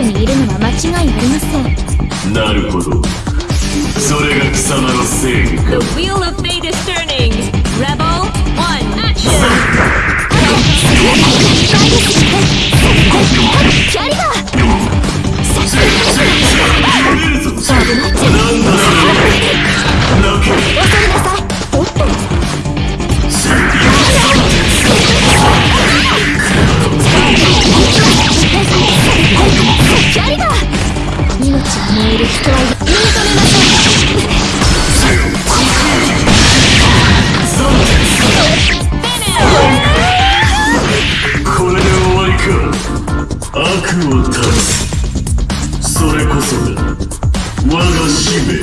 にいるのは間違いありませんなるほどそれが貴様の正義か The wheel of fate is turning. Rebel one, action. を断つそれこそが我が使命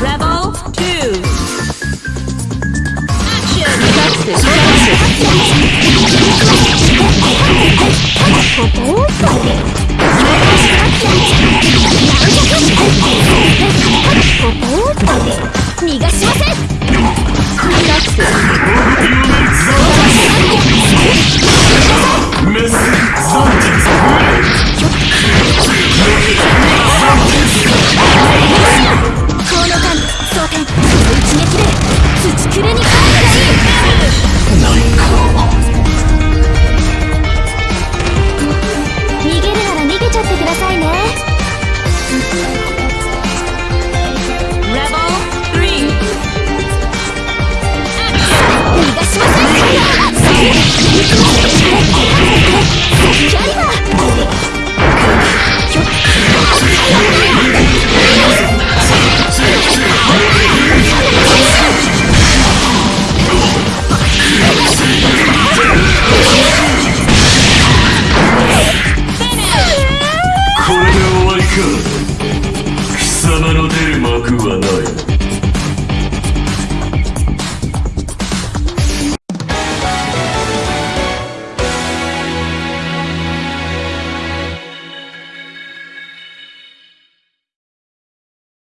Rebel two, action. 逃がしません一撃で土くれに様の出る幕はない。